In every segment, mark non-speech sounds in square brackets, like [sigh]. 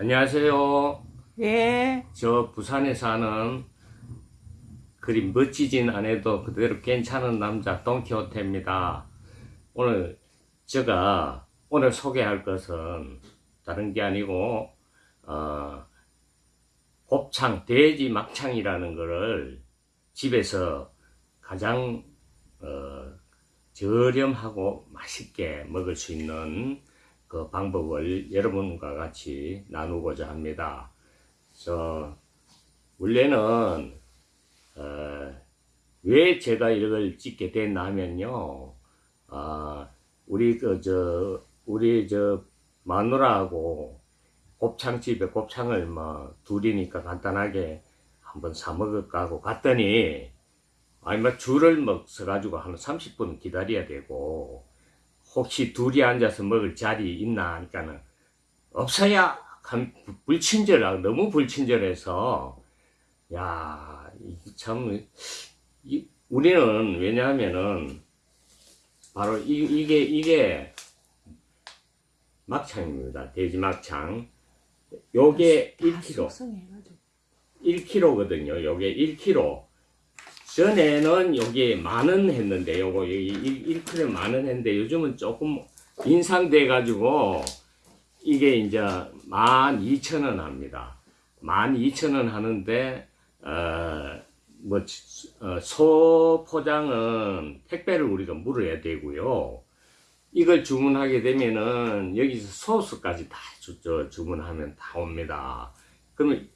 안녕하세요. 예. 저 부산에 사는 그리 멋지진 않아도 그대로 괜찮은 남자 돈키호테입니다. 오늘 제가 오늘 소개할 것은 다른 게 아니고 어, 곱창 돼지 막창이라는 거를 집에서 가장 어, 저렴하고 맛있게 먹을 수 있는 그 방법을 여러분과 같이 나누고자 합니다. 저 원래는 어, 왜 제가 이걸 찍게 됐나 하면요, 아 우리 그 저 우리 저 마누라하고 곱창집에 곱창을 뭐 둘이니까 간단하게 한번 사 먹을까 하고 갔더니 아니 뭐 줄을 막 서가지고 한 30분 기다려야 되고 혹시 둘이 앉아서 먹을 자리 있나 하니까는 없어야 한 불친절하고 너무 불친절해서 야, 이게 참 이, 우리는 왜냐하면은 바로 이, 이게 이게 막창입니다. 돼지 막창. 요게 1kg. 숙성해가지고. 1kg거든요. 요게 1kg. 전에는 요게 만원 했는데, 요거 1, 1kg에 만원 했는데, 요즘은 조금 인상돼 가지고, 이게 이제 12,000원 합니다. 12,000원 하는데, 어, 뭐, 어, 소 포장은 택배를 우리가 물어야 되고요. 이걸 주문하게 되면은, 여기서 소스까지 다 주, 저, 주문하면 다 옵니다. 그러면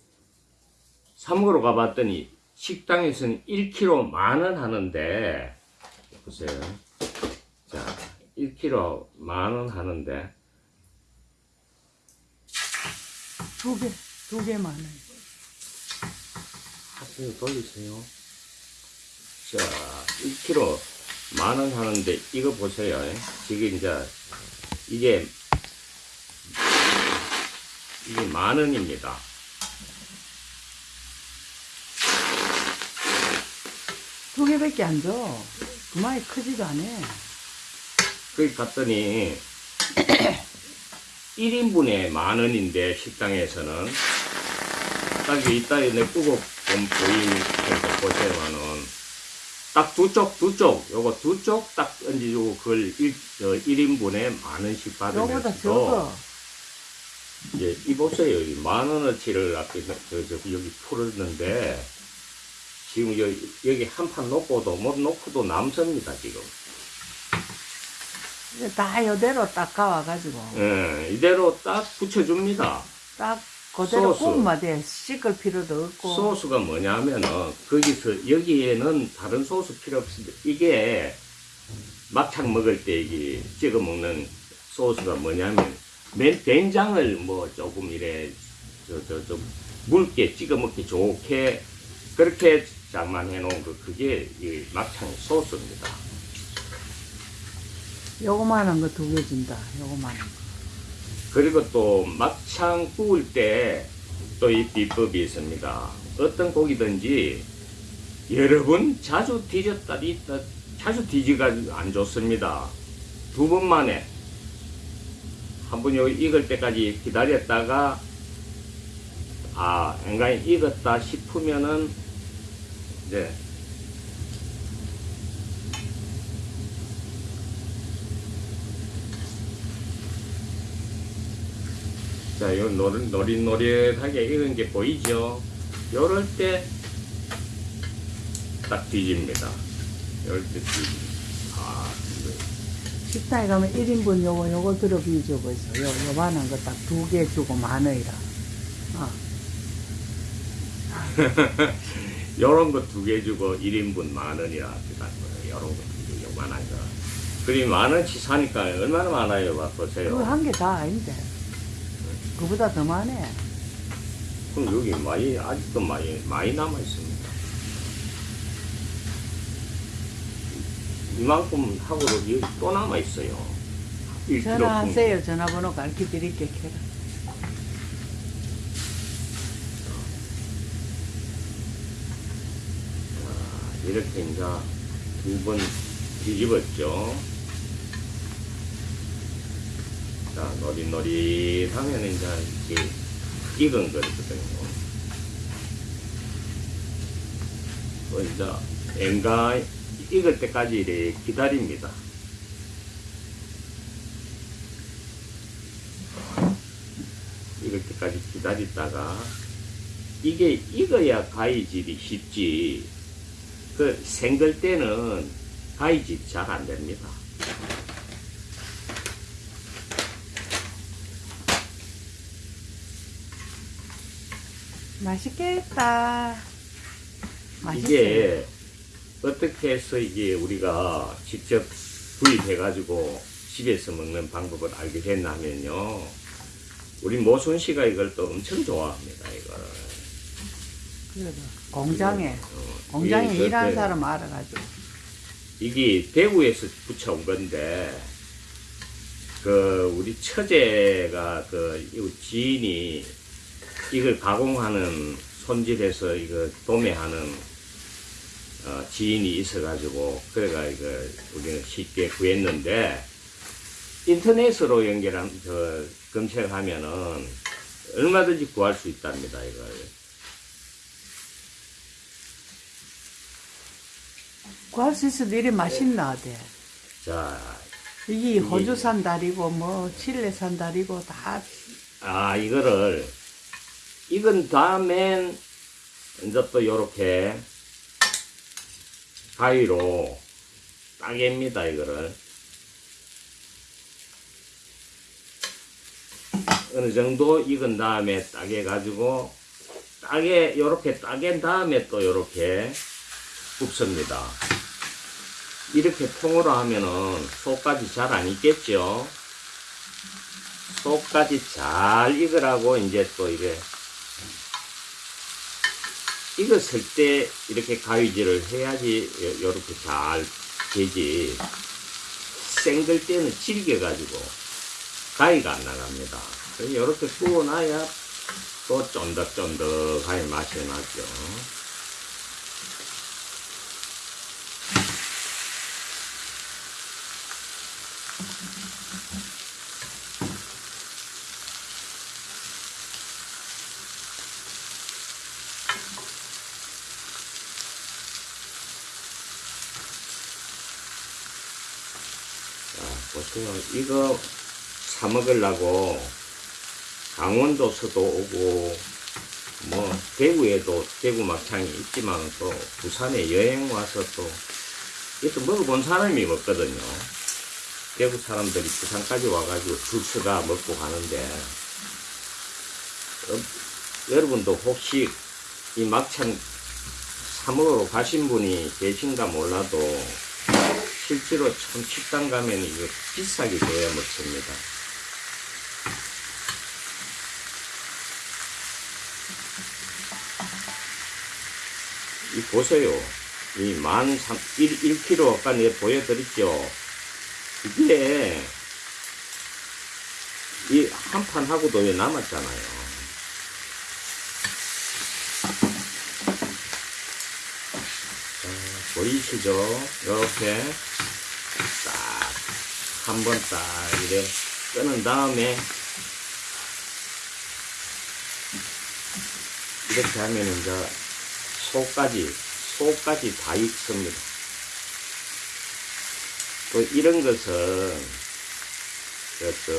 사먹으러 가봤더니 식당에서는 1kg 만원 하는데 보세요. 자, 1kg 만원 하는데 두 개, 두 개 만 원. 하트 돌리세요. 자, 1kg 만원 하는데 이거 보세요. 지금 이제 이게 이게 만 원입니다. 개밖에 안 줘. 그만이 크지도 않아. 거기 갔더니 [coughs] 1인분에 만 원인데 식당에서는 딱 이따에 내 끄고 좀 보이니까 보세요만은 딱 두 쪽 두 쪽 요거 두 쪽 딱 얹어주고 그걸 1, 저 1인분에 만 원씩 받으면서. 이제 이 보세요 이만 원어치를 앞에 저, 저 여기 풀었는데 지금 여기, 여기 한 판 놓고도 못 놓고도 남습니다 지금 다 이대로 딱 가와가지고. 예, 이대로 딱 붙여줍니다. 딱 그대로 돼. 씻을 필요도 없고. 소스가 뭐냐면은 거기서 여기에는 다른 소스 필요 없습니다. 이게 막창 먹을 때 이게 찍어 먹는 소스가 뭐냐면 맨 된장을 뭐 조금 이래 저저좀 묽게 찍어 먹기 좋게 그렇게 장만해 놓은 거 그게 이 막창 소스입니다. 요거만한 거 두 개 준다. 요거만한 거. 그리고 또 막창 구울 때 또 이 비법이 있습니다. 어떤 고기든지 여러 번 자주 뒤졌다 뒤졌다 자주 뒤지가 안 좋습니다. 두 번 만에 한번 여기 익을 때까지 기다렸다가 아 엔간히 익었다 싶으면은 이제 자, 요 노릇, 노릇노릇하게 익은 게 보이죠? 요럴 때, 딱 뒤집니다. 요럴 때 뒤집니다. 아, 이거. 식당에 가면 1인분 요거, 요거 들어 비주고 있어. 요, 요만한 거 딱 두 개 주고 만 원이라. 어. 요런 거 두 개 주고 1인분 만 원이라 합니다. 요런 거두 개, 요만한 거. 그리 만 원치 사니까 얼마나 많아요, 봐, 보세요. 그거 한 개 다 아닌데. 그보다 더 많네. 그럼 여기 많이, 아직도 많이, 많이 남아 있습니다. 이만큼 하고도 여기 또 남아 있어요. 1kg 전화하세요. 전화번호 가르쳐 드릴게. 캐 이렇게 이제 두 번 뒤집었죠. 자, 노릿노릿하면 이제 이렇게 익은 거거든요. 그 이제 엔가 익을 때까지 이렇게 기다립니다. 익을 때까지 기다리다가 이게 익어야 가위질이 쉽지 그 생글 때는 가위질이 잘안 됩니다. 맛있겠다. 맛있어요. 이게 어떻게 해서 이게 우리가 직접 구입해가지고 집에서 먹는 방법을 알게 됐냐면요. 우리 모순 씨가 이걸 또 엄청 좋아합니다, 이거를. 그래도 공장에 어, 공장에 이게 일하는 그때 사람 알아가지고 이게 대구에서 붙여온 건데, 그, 우리 처제가 그, 이 지인이 이걸 가공하는 손질해서 이거 도매하는 어, 지인이 있어가지고, 그래가 이거 우리는 쉽게 구했는데, 인터넷으로 연결한, 그, 검색하면은 얼마든지 구할 수 있답니다, 이걸. 구할 수 있어도 이리 맛있나 어때? 자, 이게 호주산 다리고 뭐 칠레산 다리고 다 아, 이거를 익은 다음엔 이제 또 요렇게 가위로 따개입니다, 이거를. 어느 정도 익은 다음에 따개 가지고 따개, 요렇게 따갠 다음에 또 요렇게 굽습니다. 이렇게 통으로 하면은 속까지 잘 안 익겠죠? 속까지 잘 익으라고 이제 또 이게 익었을 때 이렇게 가위질을 해야지 요- 요렇게 잘 되지. 생들 때는 질겨 가지고 가위가 안 나갑니다. 요렇게 구워놔야 또 쫀득쫀득하게 맛이 나죠 보세요. 이거 사 먹으려고 강원도 서도 오고, 뭐, 대구에도 대구 막창이 있지만 또 부산에 여행 와서 또, 이것도 먹어본 사람이 먹거든요. 대구 사람들이 부산까지 와가지고 줄 서가 먹고 가는데, 어, 여러분도 혹시 이 막창 사 먹으러 가신 분이 계신가 몰라도, 실제로 참 식당 가면 이거 비싸게 줘야 먹습니다. 이 보세요. 이만 삼, 1, 1kg 아까 내가 보여드렸죠. 이게 이 한 판 하고도 왜 남았잖아요. 자, 보이시죠? 이렇게 딱 한번 딱 이래 끄는 다음에 이렇게 하면 이제 속까지 속까지 다 익습니다. 또 이런 것은 그저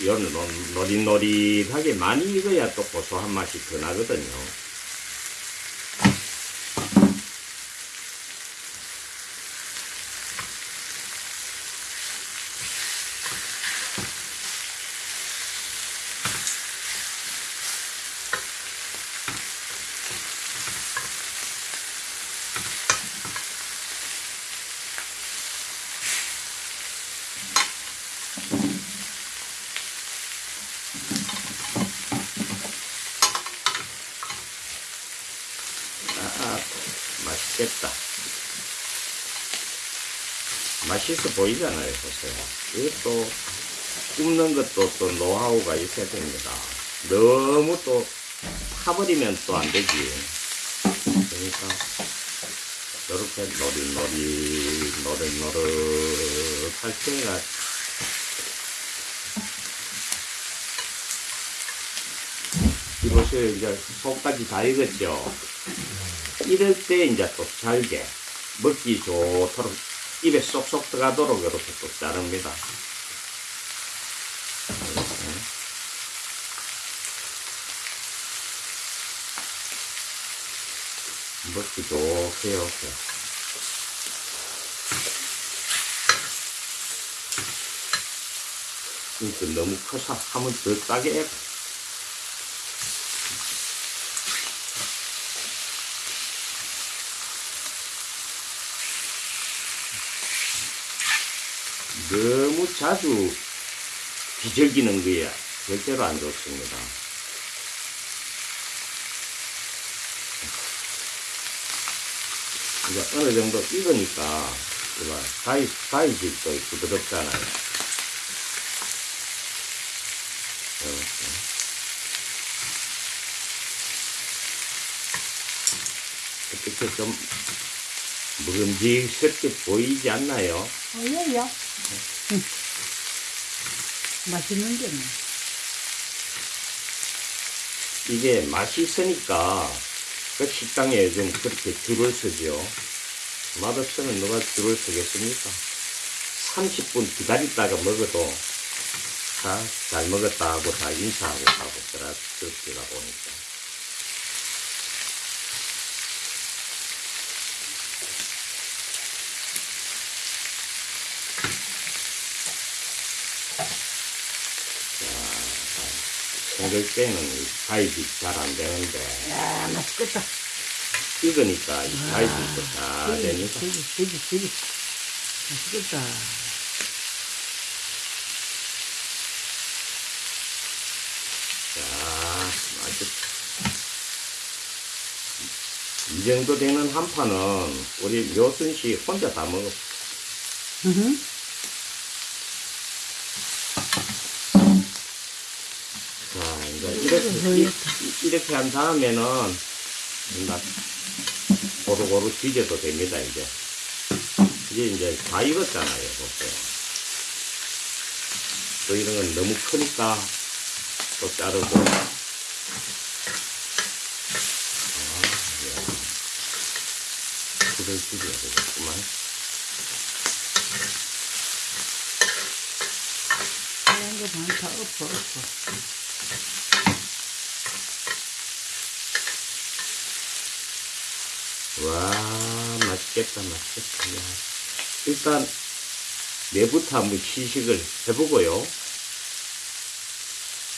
이런 노릿노릿하게 많이 익어야 또 고소한 맛이 더 나거든요. 아, 맛있겠다. 맛있어 보이잖아요, 보세요. 이것도 굽는 것도 또 노하우가 있어야 됩니다. 너무 또 타버리면 또 안 되지. 그러니까 이렇게 노릇노릇 노릇노릇 할 때가 보세요. 이제 속까지 다 익었죠. 이럴 때 이제 또 잘게 먹기 좋도록 입에 쏙쏙 들어가도록 이렇게 또 자릅니다. 먹기 좋게 이렇게. 이거 너무 커서 하면 더 싸게 너무 자주 뒤적이는 거야. 절대로 안 좋습니다. 이제 어느 정도 익으니까, 이거 사이, 사이즈도 부드럽잖아요. 이렇게. 어떻게 좀 묵은지스럽게 보이지 않나요? 응. 맛있는 게 뭐. 이게 맛이 있으니까 그 식당에 요즘 그렇게 줄을 서죠. 맛없으면 누가 줄을 서겠습니까? 30분 기다렸다가 먹어도 다잘 먹었다 하고 다 인사하고 가고 그라 그렇게 가 보니까. 생길 때는 사이즈 잘안 되는데 야, 맛있겠다. 익으니까 이 사이즈도 다 되게, 되니까 되게, 되게, 되게. 맛있겠다. 자, 맛있. 이 정도 되는 한 판은 우리 묘순 씨 혼자 다 먹어. 으흠. 자, 이렇게, 이- 한 다음에는 고루고루 뒤져도 됩니다, 이제. 이게 이제 다 익었잖아요, 보세요. 또 이런 건 너무 크니까 또 자르고. 아, 야. 불을 줄여야 되겠구만. 하얀 거 많다. 엎어, 엎어. 와, 맛있겠다, 맛있겠다. 야. 일단, 내부터 한번 시식을 해보고요.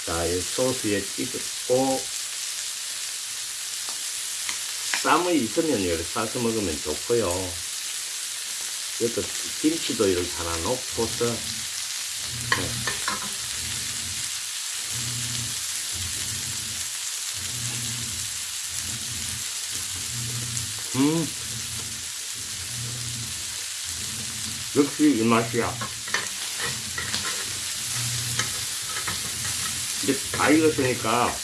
자, 이 소스에 찍고, 쌈이 있으면 이렇게 싸서 먹으면 좋고요. 이것도 김치도 이렇게 하나 넣고서, 네. 음. 역시 이 맛이야. 이제 다 익었으니까,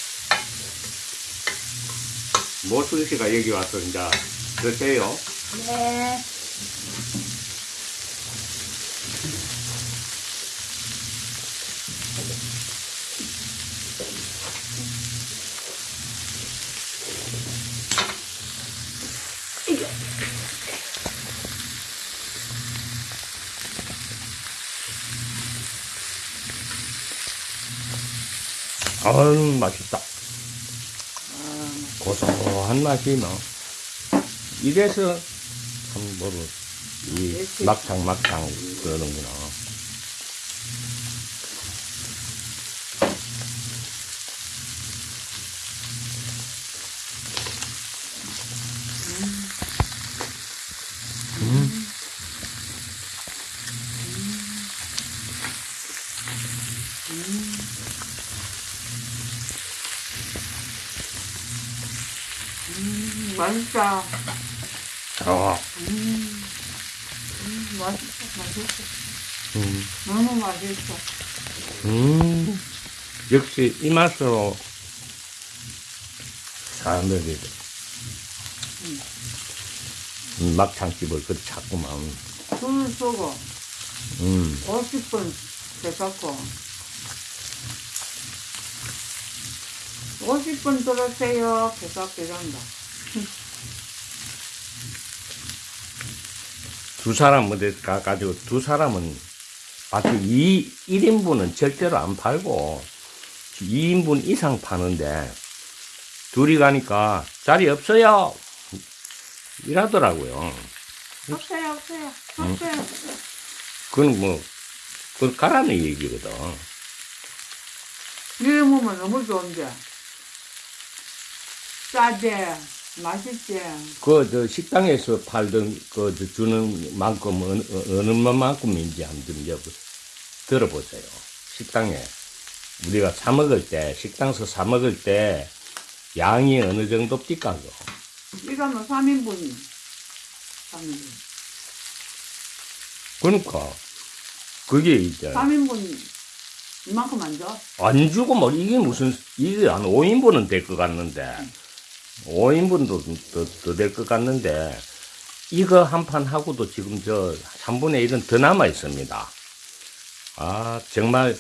모순 씨가 여기 와서 이제 드세요. 네. 아유, 맛있다. 아, 고소한 맛이 뭐. 이래서 참 뭐로 이 막창 막창 그러는구나. 맛있다. 아, 음, 음, 맛있어, 맛있어. 음, 너무 맛있어. 음. 역시 이 맛으로 사람들이 음, 막창집을 그리 찾구만. 술을 쏘고, 음, 50분 돼갖고, 50분 들으세요. 계속 이런다. 두 사람 어디 가가지고 두 사람은 아주 이 1인분은 절대로 안 팔고 2인분 이상 파는데 둘이 가니까 자리 없어요 이라더라고요 없어요, 없어요. 음. 없어요. 그건 뭐 그건 가라는 얘기거든 이래 먹으면 너무 좋은데. 싸지, 맛있지. 그 저 식당에서 팔던 그 저 주는 만큼 어느, 어느 만큼인지 한번 이제 들어보세요 식당에 우리가 사 먹을 때 식당에서 사 먹을 때 양이 어느 정도 띠까고 이거는 3인분이. 3인분. 그러니까 그게 이제 3인분 이만큼 안 줘? 안 주고 뭐 이게 무슨 이게 한 5인분은 될 것 같는데 5인분도 더 될 것 같는데 이거 한 판 하고도 지금 저 3분의 1은 더 남아 있습니다. 아 정말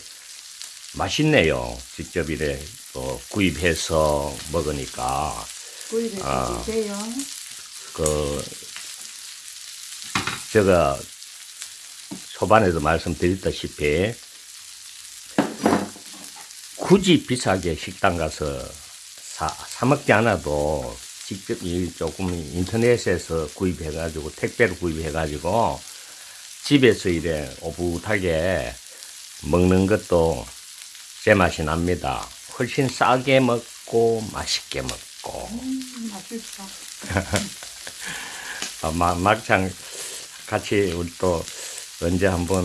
맛있네요. 직접 이래 또 구입해서 먹으니까 구입해서 아. 드세요. 그 제가 초반에도 말씀드렸다시피 굳이 비싸게 식당 가서 사, 사 먹지 않아도 직접 이 조금 인터넷에서 구입해 가지고 택배로 구입해 가지고 집에서 이래 오붓하게 먹는 것도 제 맛이 납니다. 훨씬 싸게 먹고 맛있게 먹고 음, 맛있어. [laughs] 아, 마, 막창 같이 우리 또 언제 한번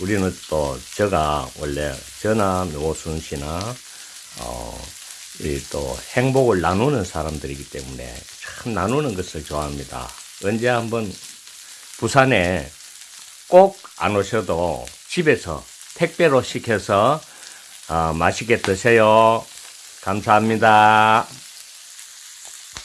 우리는 또 제가 원래 저나 노순 씨나 어, 이또 행복을 나누는 사람들이기 때문에 참 나누는 것을 좋아합니다. 언제 한번 부산에 꼭 안 오셔도 집에서 택배로 시켜서 어, 맛있게 드세요. 감사합니다.